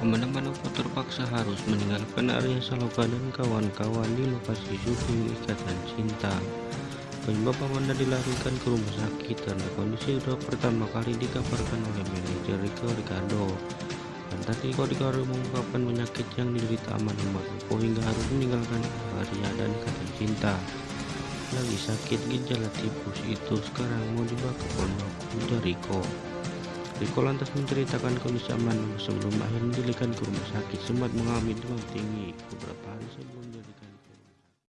Aman-aman terpaksa harus meninggalkan area Saloka dan kawan-kawan di lokasi syuting Ikatan Cinta. Penyebab Amanda dilarikan ke rumah sakit karena kondisi sudah pertama kali dikabarkan oleh manajer Rico Ricardo. Dan tadi Rico Ricardo mengungkapkan penyakit yang diderita Amanda Manopo hingga harus meninggalkan area dan Ikatan Cinta. Lagi sakit gejala tipus itu sekarang mau dibawa ke pondok Rico. Riko lantas menceritakan kondisi aman sebelum akhirnya dilikan ke rumah sakit. Sempat mengalami demam tinggi. Beberapa hari sebelum dilikan